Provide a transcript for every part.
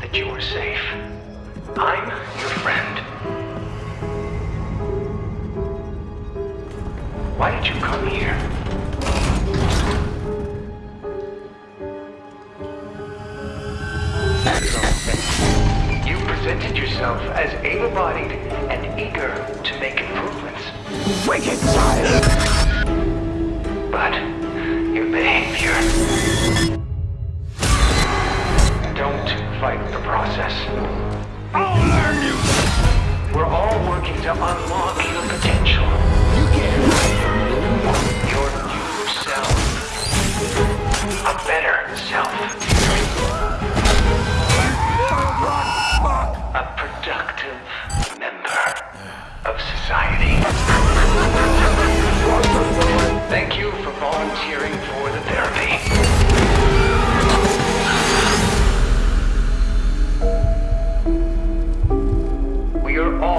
that you are safe. I'm your friend. Why did you come here? You presented yourself as able-bodied and eager to make improvements. Wicked child! fight the process. I'll learn you! We're all working to unlock your potential. You can. Your new self. A better self. A productive member of society.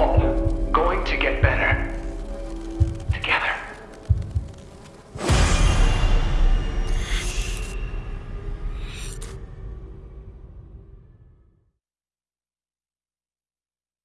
all going to get better.